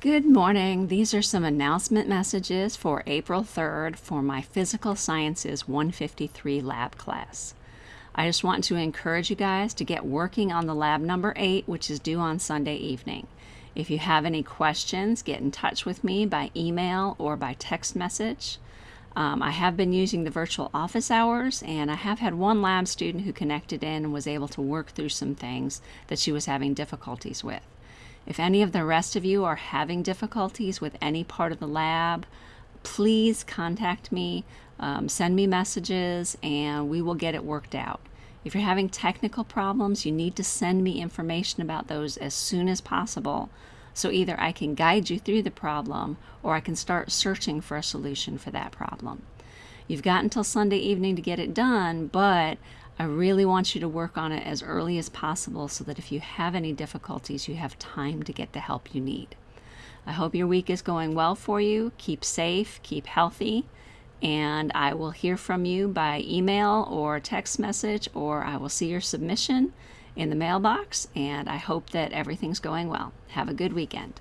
Good morning. These are some announcement messages for April 3rd for my Physical Sciences 153 lab class. I just want to encourage you guys to get working on the lab number 8, which is due on Sunday evening. If you have any questions, get in touch with me by email or by text message. Um, I have been using the virtual office hours, and I have had one lab student who connected in and was able to work through some things that she was having difficulties with. If any of the rest of you are having difficulties with any part of the lab, please contact me, um, send me messages, and we will get it worked out. If you're having technical problems, you need to send me information about those as soon as possible. So either I can guide you through the problem or I can start searching for a solution for that problem. You've got until Sunday evening to get it done, but I really want you to work on it as early as possible so that if you have any difficulties, you have time to get the help you need. I hope your week is going well for you. Keep safe, keep healthy, and I will hear from you by email or text message, or I will see your submission in the mailbox. And I hope that everything's going well. Have a good weekend.